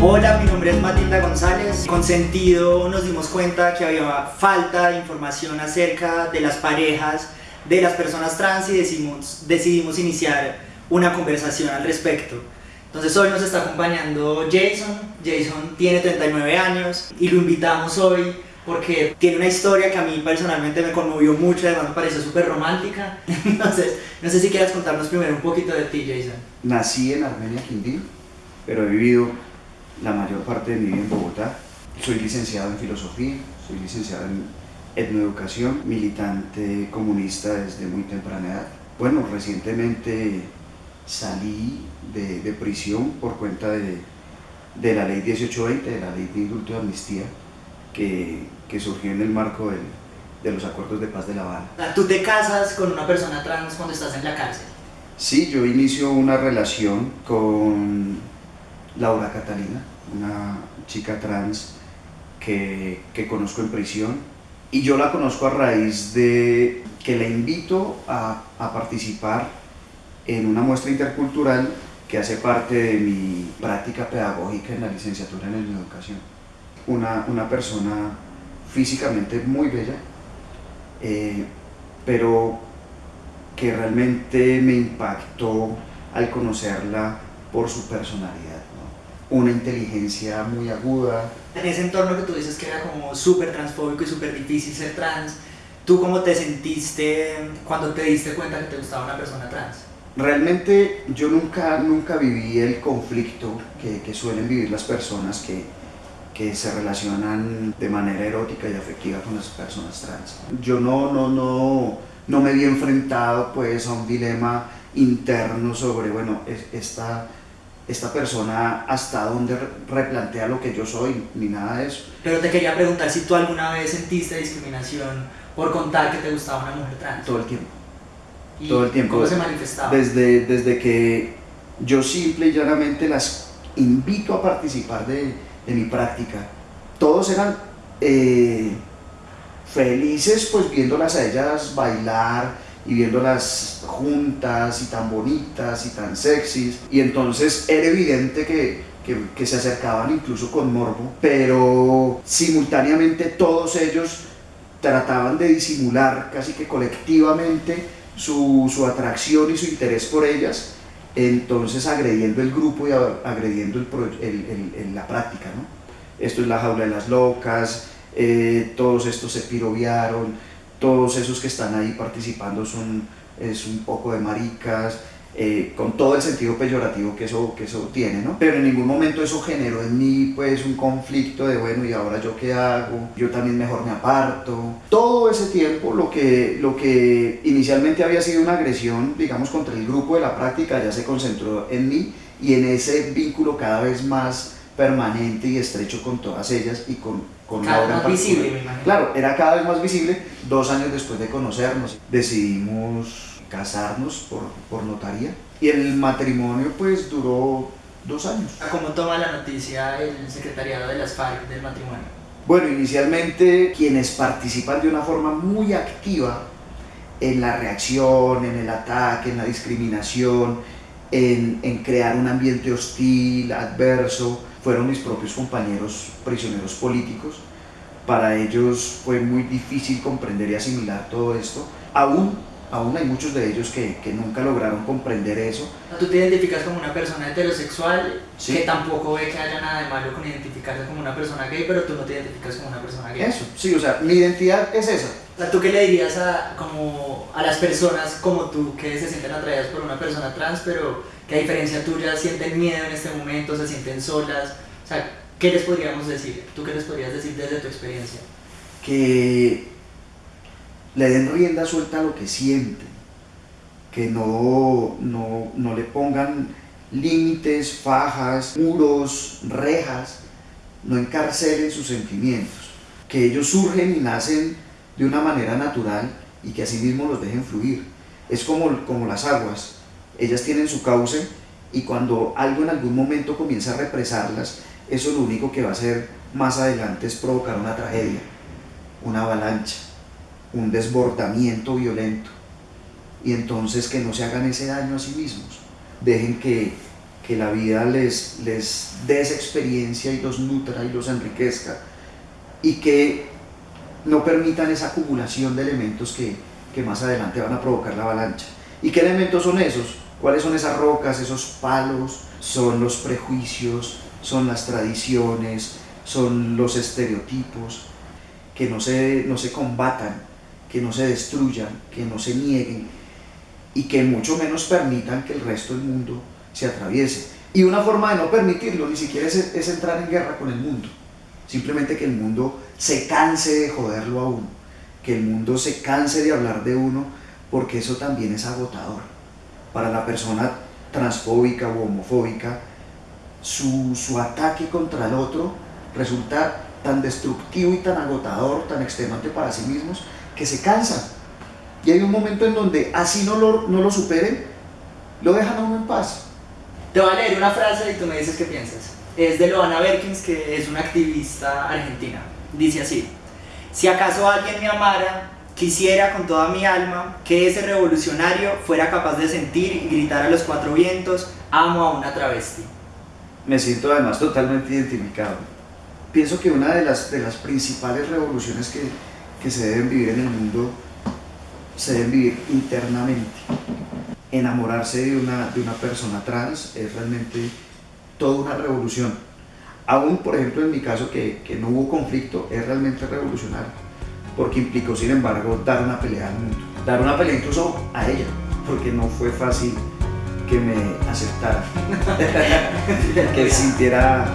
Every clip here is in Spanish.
Hola, mi nombre es Matilda González. Con sentido nos dimos cuenta que había falta de información acerca de las parejas, de las personas trans y decidimos, decidimos iniciar una conversación al respecto. Entonces hoy nos está acompañando Jason. Jason tiene 39 años y lo invitamos hoy porque tiene una historia que a mí personalmente me conmovió mucho, además me parece súper romántica. Entonces, no sé si quieras contarnos primero un poquito de ti, Jason. Nací en Armenia, Quindío, pero he vivido la mayor parte de mi vida en Bogotá. Soy licenciado en filosofía, soy licenciado en etnoeducación, militante comunista desde muy temprana edad. Bueno, recientemente salí de, de prisión por cuenta de, de, la ley 1820, de la ley de indulto de amnistía, que, que surgió en el marco del, de los acuerdos de paz de La Habana. ¿Tú te casas con una persona trans cuando estás en la cárcel? Sí, yo inicio una relación con Laura Catalina, una chica trans que, que, conozco en prisión y yo la conozco a raíz de que la invito a, a, participar en una muestra intercultural que hace parte de mi práctica pedagógica en la licenciatura en educación. Una, una persona físicamente muy bella, eh, pero que realmente me impactó al conocerla por su personalidad una inteligencia muy aguda. En ese entorno que tú dices que era como súper transfóbico y súper difícil ser trans, ¿tú cómo te sentiste cuando te diste cuenta que te gustaba una persona trans? Realmente yo nunca, nunca viví el conflicto que, que suelen vivir las personas que, que se relacionan de manera erótica y afectiva con las personas trans. Yo no, no, no, no me vi enfrentado pues a un dilema interno sobre, bueno, esta esta persona hasta dónde replantea lo que yo soy, ni nada de eso. Pero te quería preguntar si tú alguna vez sentiste discriminación por contar que te gustaba una mujer trans. Todo el tiempo. Todo el tiempo. ¿Cómo se manifestaba? Desde, desde que yo simple y llanamente las invito a participar de, de mi práctica. Todos eran eh, felices pues viéndolas a ellas bailar, y viéndolas juntas y tan bonitas y tan sexys y entonces era evidente que, que, se acercaban incluso con morbo pero simultáneamente todos ellos trataban de disimular casi que colectivamente su, su atracción y su interés por ellas entonces agrediendo el grupo y agrediendo el, la práctica ¿no? esto es la jaula de las locas eh, todos estos se piroviaron todos esos que están ahí participando son es un poco de maricas, eh, con todo el sentido peyorativo que eso, que eso tiene, ¿no? Pero en ningún momento eso generó en mí pues un conflicto de bueno, ¿y ahora yo qué hago? Yo también mejor me aparto. Todo ese tiempo lo que, lo que inicialmente había sido una agresión, digamos, contra el grupo de la práctica ya se concentró en mí y en ese vínculo cada vez más permanente y estrecho con todas ellas y con con cada vez más visible, me imagino. Claro, era cada vez más visible. Dos años después de conocernos, decidimos casarnos por, por notaría y el matrimonio pues duró dos años. ¿Cómo toma la noticia el secretariado de las FARC del matrimonio? Bueno, inicialmente quienes participan de una forma muy activa en la reacción, en el ataque, en la discriminación, en, en crear un ambiente hostil, adverso, fueron mis propios compañeros prisioneros políticos. Para ellos fue muy difícil comprender y asimilar todo esto. Aún, aún hay muchos de ellos que, que nunca lograron comprender eso. ¿Tú te identificas como una persona heterosexual sí. que tampoco ve que haya nada de malo con identificarse como una persona gay, pero tú no te identificas como una persona gay? Eso, sí, o sea, mi identidad es esa. ¿Tú qué le dirías a, como, a las personas como tú que se sienten atraídas por una persona trans, pero que a diferencia tuya sienten miedo en este momento, se sienten solas? O sea, ¿qué les podríamos decir? ¿Tú qué les podrías decir desde tu experiencia? Que le den rienda suelta a lo que sienten, que no, no, no le pongan límites, fajas, muros, rejas, no encarcelen sus sentimientos, que ellos surgen y nacen de una manera natural y que así mismo los dejen fluir. Es como, como las aguas, ellas tienen su cauce y cuando algo en algún momento comienza a represarlas, eso lo único que va a hacer más adelante es provocar una tragedia, una avalancha, un desbordamiento violento. Y entonces que no se hagan ese daño a sí mismos, dejen que, que la vida les, les dé esa experiencia y los nutra y los enriquezca y que no permitan esa acumulación de elementos que, que más adelante van a provocar la avalancha. ¿Y qué elementos son esos? ¿Cuáles son esas rocas, esos palos? Son los prejuicios, son las tradiciones, son los estereotipos, que no se, no se combatan, que no se destruyan, que no se nieguen y que mucho menos permitan que el resto del mundo se atraviese. Y una forma de no permitirlo ni siquiera es, es entrar en guerra con el mundo, simplemente que el mundo se canse de joderlo a uno, que el mundo se canse de hablar de uno, porque eso también es agotador. Para la persona transfóbica o homofóbica, su, su ataque contra el otro resulta tan destructivo y tan agotador, tan extenuante para sí mismos, que se cansan. Y hay un momento en donde así no lo, no lo superen, lo dejan a uno en paz. Te voy a leer una frase y tú me dices qué piensas. Es de Loana Berkins, que es una activista argentina. Dice así, si acaso alguien me amara, quisiera con toda mi alma que ese revolucionario fuera capaz de sentir y gritar a los cuatro vientos, amo a una travesti. Me siento además totalmente identificado. Pienso que una de las, de las principales revoluciones que, que se deben vivir en el mundo se deben vivir internamente. Enamorarse de una, de una persona trans es realmente toda una revolución. Aún, por ejemplo, en mi caso, que, que no hubo conflicto, es realmente revolucionario, porque implicó, sin embargo, dar una pelea al mundo. Dar una pelea incluso a ella, porque no fue fácil que me aceptara, que sintiera,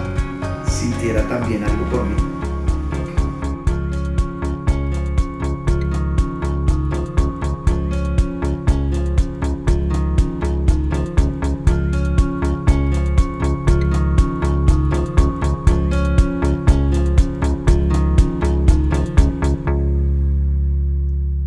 sintiera también algo por mí.